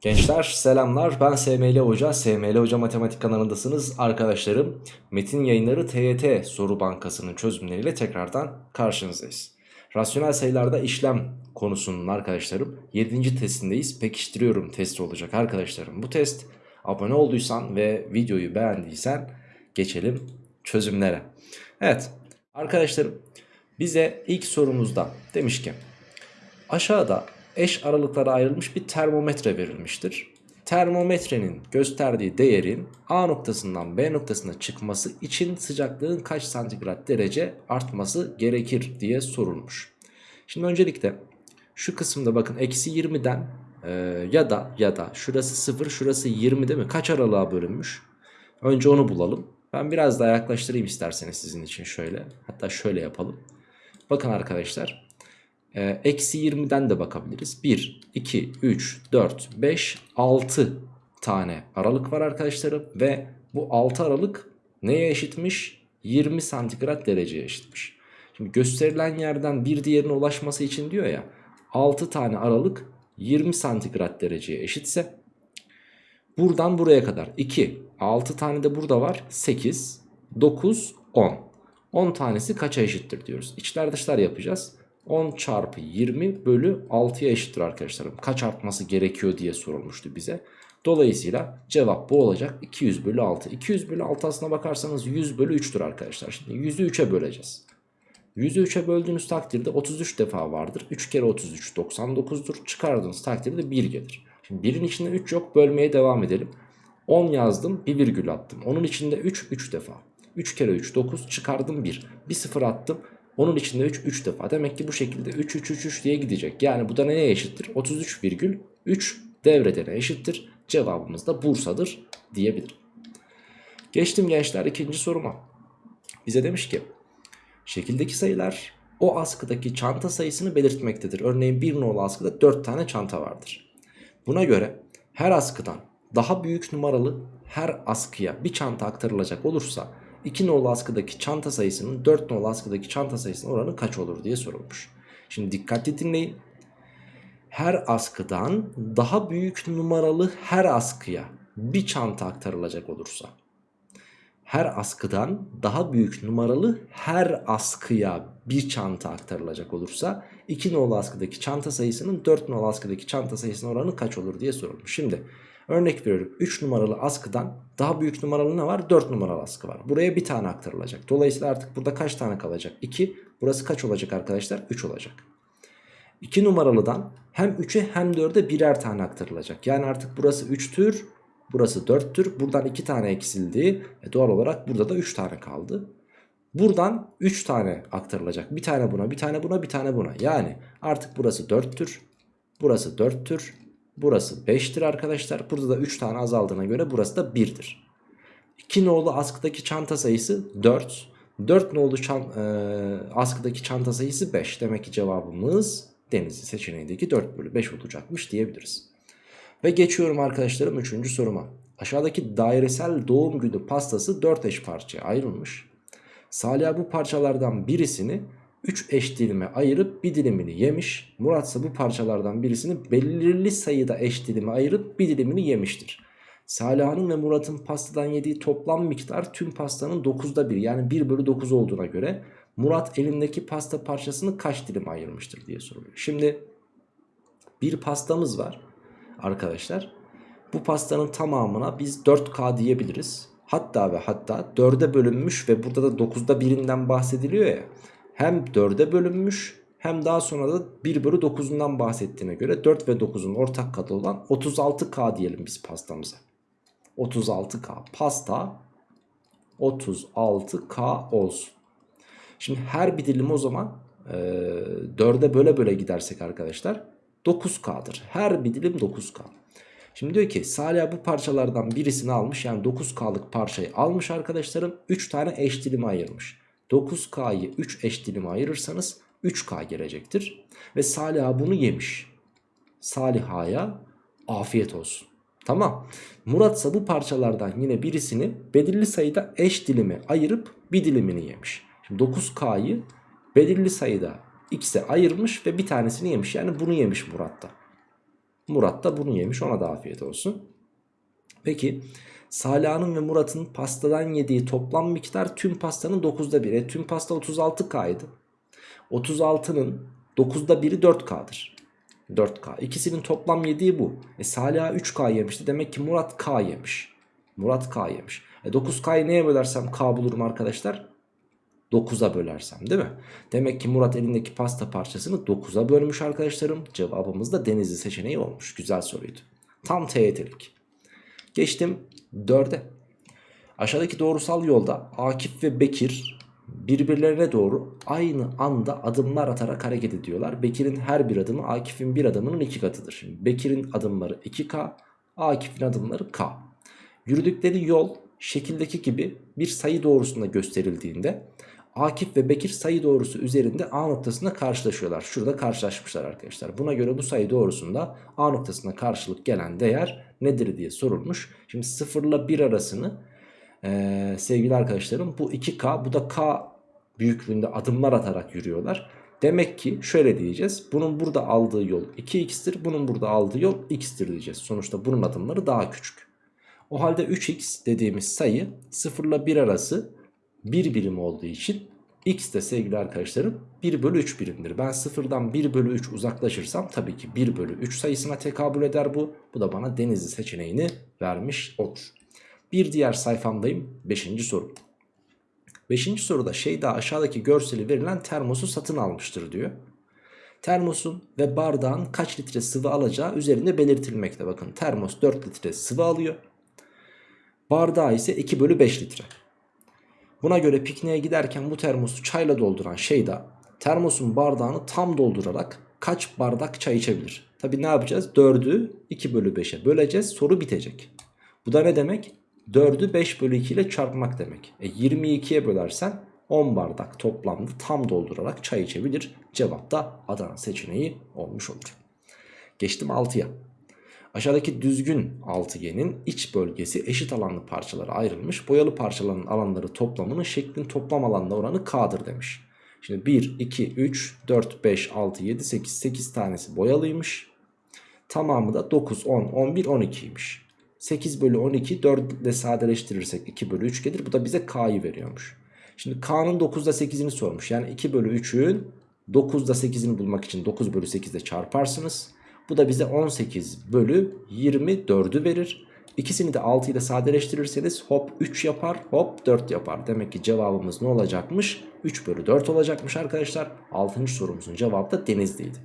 Gençler selamlar ben SML Hoca, SML Hoca Matematik kanalındasınız arkadaşlarım. Metin yayınları TYT soru bankasının çözümleriyle tekrardan karşınızdayız. Rasyonel sayılarda işlem konusunun arkadaşlarım 7. testindeyiz. Pekiştiriyorum testi olacak arkadaşlarım. Bu test abone olduysan ve videoyu beğendiysen geçelim çözümlere. Evet arkadaşlarım bize ilk sorumuzda demiş ki aşağıda eş aralıklara ayrılmış bir termometre verilmiştir. Termometrenin gösterdiği değerin A noktasından B noktasına çıkması için sıcaklığın kaç santigrat derece artması gerekir diye sorulmuş. Şimdi öncelikle şu kısımda bakın eksi 20'den e, ya da ya da şurası 0 şurası 20 değil mi? Kaç aralığa bölünmüş? Önce onu bulalım. Ben biraz daha yaklaştırayım isterseniz sizin için şöyle. Hatta şöyle yapalım. Bakın arkadaşlar. Ee, Eksi 20'den de bakabiliriz. 1, 2, 3, 4, 5, 6 tane aralık var arkadaşlarım. Ve bu 6 aralık neye eşitmiş? 20 santigrat dereceye eşitmiş. Şimdi gösterilen yerden bir diğerine ulaşması için diyor ya 6 tane aralık 20 santigrat dereceye eşitse buradan buraya kadar 2 6 tane de burada var 8 9 10 10 tanesi kaça eşittir diyoruz. İçler dışlar yapacağız. 10 çarpı 20 bölü 6'ya eşittir arkadaşlarım. Kaç artması gerekiyor diye sorulmuştu bize. Dolayısıyla cevap bu olacak. 200 bölü 6. 200 bölü 6 aslına bakarsanız 100 bölü 3'tür arkadaşlar. Şimdi 100'ü 3'e böleceğiz. 100'ü 3'e böldüğünüz takdirde 33 defa vardır. 3 kere 33 99'dur. Çıkardığınız takdirde 1 gelir. Şimdi 1'in içinde 3 yok. Bölmeye devam edelim. 10 yazdım. Bir virgül attım. Onun içinde 3 3 defa. 3 kere 3 9 çıkardım 1. Bir sıfır attım. Onun içinde 3 3 defa. Demek ki bu şekilde 3 3 3 3 diye gidecek. Yani bu da neye eşittir? 33,3 devredene eşittir. Cevabımız da Bursa'dır diyebilirim. Geçtim gençler ikinci soruma. Bize demiş ki şekildeki sayılar o askıdaki çanta sayısını belirtmektedir. Örneğin bir nolu askıda 4 tane çanta vardır. Buna göre her askıdan daha büyük numaralı her askıya bir çanta aktarılacak olursa 2 nolu askıdaki çanta sayısının 4 nolu askıdaki çanta sayısının oranı kaç olur diye sorulmuş. Şimdi dikkatli dinleyin. Her askıdan daha büyük numaralı her askıya bir çanta aktarılacak olursa her askıdan daha büyük numaralı her askıya bir çanta aktarılacak olursa 2 nolu askıdaki çanta sayısının 4 nolu askıdaki çanta sayısının oranı kaç olur diye sorulmuş. Şimdi Örnek veriyorum 3 numaralı askıdan daha büyük numaralı ne var? 4 numaralı askı var. Buraya bir tane aktarılacak. Dolayısıyla artık burada kaç tane kalacak? 2. Burası kaç olacak arkadaşlar? 3 olacak. 2 numaralıdan hem 3'e hem 4'e birer tane aktarılacak. Yani artık burası 3'tür. Burası 4'tür. Buradan 2 tane eksildi. E doğal olarak burada da 3 tane kaldı. Buradan 3 tane aktarılacak. Bir tane buna, bir tane buna, bir tane buna. Yani artık burası 4'tür. Burası 4'tür. Burası 5'tir arkadaşlar. Burada da 3 tane azaldığına göre burası da 1'dir. 2 nolu askıdaki çanta sayısı 4. 4 nolu çan, e, askıdaki çanta sayısı 5. Demek ki cevabımız Denizli seçeneğindeki 4 bölü 5 olacakmış diyebiliriz. Ve geçiyorum arkadaşlarım 3. soruma. Aşağıdaki dairesel doğum günü pastası 4 eş parçaya ayrılmış. Salih bu parçalardan birisini 3 eş dilime ayırıp bir dilimini yemiş. Murat ise bu parçalardan birisini belirli sayıda eş dilime ayırıp bir dilimini yemiştir. Saliha'nın ve Murat'ın pastadan yediği toplam miktar tüm pastanın 9'da 1 yani 1 bölü 9 olduğuna göre Murat elindeki pasta parçasını kaç dilim ayırmıştır diye soruluyor. Şimdi bir pastamız var arkadaşlar. Bu pastanın tamamına biz 4K diyebiliriz. Hatta ve hatta 4'e bölünmüş ve burada da 9'da birinden bahsediliyor ya hem 4'e bölünmüş hem daha sonra da 1 bölü 9'undan bahsettiğine göre 4 ve 9'un ortak katı olan 36K diyelim biz pastamıza. 36K pasta 36K olsun. Şimdi her bir dilim o zaman e, 4'e böle böle gidersek arkadaşlar 9K'dır. Her bir dilim 9K. Şimdi diyor ki Salih bu parçalardan birisini almış yani 9K'lık parçayı almış arkadaşlarım 3 tane eş dilime ayırmış. 9K'yı 3 eş dilime ayırırsanız 3K gelecektir. Ve Saliha bunu yemiş. Saliha'ya afiyet olsun. Tamam. Murat ise bu parçalardan yine birisini belirli sayıda eş dilime ayırıp bir dilimini yemiş. Şimdi 9K'yı belirli sayıda X'e ayırmış ve bir tanesini yemiş. Yani bunu yemiş Murat da. Murat da bunu yemiş ona da afiyet olsun. Peki Saliha'nın ve Murat'ın pastadan yediği toplam miktar tüm pastanın 9'da 1'i. E, tüm pasta 36K'ydı. 36'nın 9'da 1'i 4K'dır. 4K. İkisinin toplam yediği bu. E Saliha 3K yemişti. Demek ki Murat K yemiş. Murat K yemiş. E 9K'yı neye bölersem K bulurum arkadaşlar? 9'a bölersem değil mi? Demek ki Murat elindeki pasta parçasını 9'a bölmüş arkadaşlarım. Cevabımız da Denizli seçeneği olmuş. Güzel soruydu. Tam TYT'lik. Geçtim 4'e. Aşağıdaki doğrusal yolda Akif ve Bekir birbirlerine doğru aynı anda adımlar atarak hareket ediyorlar. Bekir'in her bir adımı Akif'in bir adımının iki katıdır. Şimdi Bekir'in adımları 2K, Akif'in adımları K. Yürüdükleri yol şekildeki gibi bir sayı doğrusunda gösterildiğinde Akif ve Bekir sayı doğrusu üzerinde A noktasında karşılaşıyorlar. Şurada karşılaşmışlar arkadaşlar. Buna göre bu sayı doğrusunda A noktasına karşılık gelen değer nedir diye sorulmuş. Şimdi 0 ile 1 arasını ee, sevgili arkadaşlarım bu 2K bu da K büyüklüğünde adımlar atarak yürüyorlar. Demek ki şöyle diyeceğiz. Bunun burada aldığı yol 2x'tir. Bunun burada aldığı yol x'tir diyeceğiz. Sonuçta bunun adımları daha küçük. O halde 3x dediğimiz sayı 0 ile 1 arası 1 birim olduğu için x de sevgili arkadaşlarım 1 bölü 3 birimdir. Ben 0'dan 1 bölü 3 uzaklaşırsam tabii ki 1 bölü 3 sayısına tekabül eder bu. Bu da bana denizli seçeneğini vermiş olur. Bir diğer sayfamdayım 5. soru. 5. soruda Şeyda aşağıdaki görseli verilen termosu satın almıştır diyor. Termosun ve bardağın kaç litre sıvı alacağı üzerinde belirtilmekte. Bakın termos 4 litre sıvı alıyor. Bardağı ise 2 bölü 5 litre. Buna göre pikniğe giderken bu termosu çayla dolduran Şeyda termosun bardağını tam doldurarak kaç bardak çay içebilir? Tabi ne yapacağız? 4'ü 2 bölü 5'e böleceğiz soru bitecek. Bu da ne demek? 4'ü 5 bölü 2 ile çarpmak demek. E 22'ye bölersen 10 bardak toplamda tam doldurarak çay içebilir. Cevap da Adana seçeneği olmuş olur. Geçtim 6'ya. Aşağıdaki düzgün altıgenin iç bölgesi eşit alanlı parçalara ayrılmış. Boyalı parçaların alanları toplamının şeklin toplam alanla oranı K'dır demiş. Şimdi 1, 2, 3, 4, 5, 6, 7, 8, 8 tanesi boyalıymış. Tamamı da 9, 10, 11, 12'ymiş. 8 bölü 12 4 ile sadeleştirirsek 2 bölü 3 gelir. Bu da bize K'yı veriyormuş. Şimdi K'nın 9'da 8'ini sormuş. Yani 2 bölü 3'ün 9'da 8'ini bulmak için 9 bölü 8 ile çarparsınız. Bu da bize 18 bölü 24'ü verir. İkisini de 6 ile sadeleştirirseniz hop 3 yapar hop 4 yapar. Demek ki cevabımız ne olacakmış? 3 bölü 4 olacakmış arkadaşlar. 6. sorumuzun cevabı da denizliydi.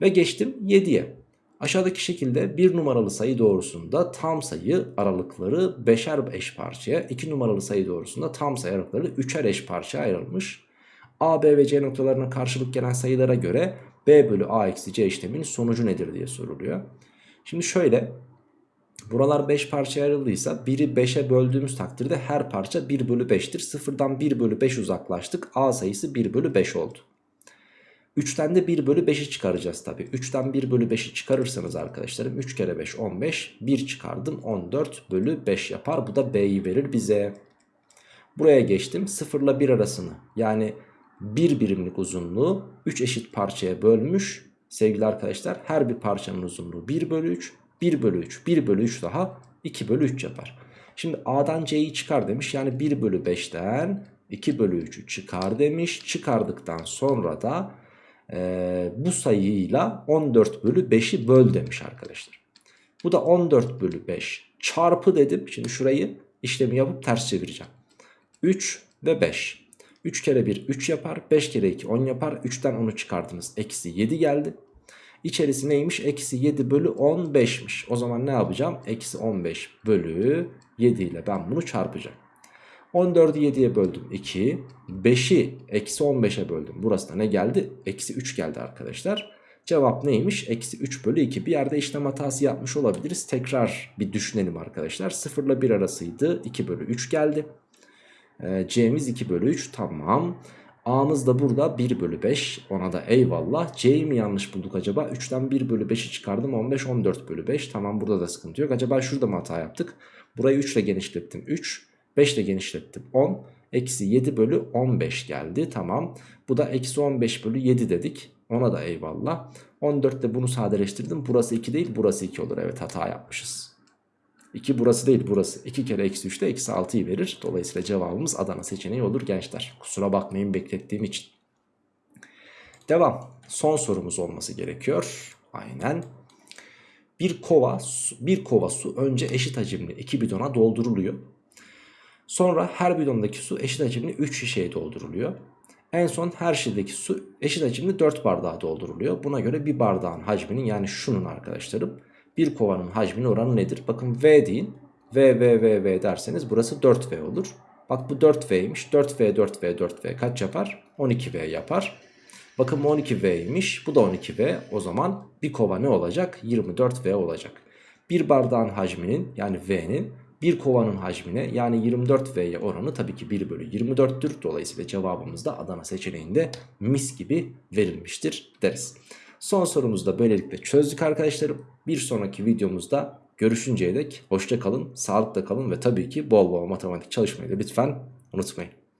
Ve geçtim 7'ye. Aşağıdaki şekilde bir numaralı sayı doğrusunda tam sayı aralıkları beşer eş parçaya, iki numaralı sayı doğrusunda tam sayı aralıkları üçer eş parçaya ayrılmış. A, B ve C noktalarına karşılık gelen sayılara göre B bölü A eksi C işleminin sonucu nedir diye soruluyor. Şimdi şöyle buralar 5 parçaya ayrıldıysa biri 5'e böldüğümüz takdirde her parça 1 bölü 5'tir. Sıfırdan 1 bölü 5 uzaklaştık. A sayısı 1 bölü 5 oldu. 3'ten de 1 bölü 5'i çıkaracağız tabi. 3'ten 1 bölü 5'i çıkarırsanız arkadaşlarım 3 kere 5 15. 1 çıkardım 14 bölü 5 yapar. Bu da B'yi verir bize. Buraya geçtim 0 ile 1 arasını yani 1 birimlik uzunluğu 3 eşit parçaya bölmüş. Sevgili arkadaşlar her bir parçanın uzunluğu 1 bölü 3. 1 bölü 3 1 bölü 3 daha 2 bölü 3 yapar. Şimdi A'dan C'yi çıkar demiş yani 1 bölü 5'ten 2 bölü 3'ü çıkar demiş. Çıkardıktan sonra da e, bu sayıyla 14 bölü 5'i böl demiş arkadaşlar. Bu da 14 bölü 5 çarpı dedim. Şimdi şurayı işlemi yapıp ters çevireceğim. 3 ve 5. 3 kere 1 3 yapar. 5 kere 2 10 yapar. 3'ten 10'u çıkardınız. Eksi 7 geldi. İçerisi neymiş? Eksi 7 bölü 15'miş. O zaman ne yapacağım? Eksi 15 bölü 7 ile ben bunu çarpacağım. 14'ü 7'ye böldüm 2. 5'i eksi 15'e böldüm. Burası da ne geldi? Eksi 3 geldi arkadaşlar. Cevap neymiş? Eksi 3 bölü 2. Bir yerde işlem hatası yapmış olabiliriz. Tekrar bir düşünelim arkadaşlar. 0 ile 1 arasıydı. 2 bölü 3 geldi. Ee, C'miz 2 bölü 3. Tamam. A'mız da burada 1 bölü 5. Ona da eyvallah. C'yi mi yanlış bulduk acaba? 3'ten 1 bölü 5'i çıkardım. 15, 14 bölü 5. Tamam burada da sıkıntı yok. Acaba şurada mı hata yaptık? Burayı 3 ile genişlettim. 3. 5 ile genişlettim 10. Eksi 7 bölü 15 geldi. Tamam. Bu da eksi 15 bölü 7 dedik. Ona da eyvallah. 14 de bunu sadeleştirdim. Burası 2 değil burası 2 olur. Evet hata yapmışız. 2 burası değil burası. 2 kere eksi 3 de eksi 6'yı verir. Dolayısıyla cevabımız Adana seçeneği olur gençler. Kusura bakmayın beklettiğim için. Devam. Son sorumuz olması gerekiyor. Aynen. Bir kova, bir kova su önce eşit hacimli 2 bidona dolduruluyor. Sonra her bidondaki su eşit hacimli 3 şişeye dolduruluyor. En son her şişedeki su eşit hacimli 4 bardağa dolduruluyor. Buna göre bir bardağın hacminin yani şunun arkadaşlarım bir kovanın hacminin oranı nedir? Bakın V deyin. V, V, V, V derseniz burası 4V olur. Bak bu 4V'ymiş. 4V, 4V, 4V kaç yapar? 12V yapar. Bakın bu 12V'ymiş. Bu da 12V. O zaman bir kova ne olacak? 24V olacak. Bir bardağın hacminin yani V'nin bir kovanın hacmine yani 24V'ye oranı tabii ki 1 bölü 24'tür. Dolayısıyla cevabımız da Adana seçeneğinde mis gibi verilmiştir deriz. Son sorumuzu da böylelikle çözdük arkadaşlarım. Bir sonraki videomuzda görüşünceye dek hoşça kalın, sağlıkla kalın ve tabii ki bol bol matematik çalışmayı da lütfen unutmayın.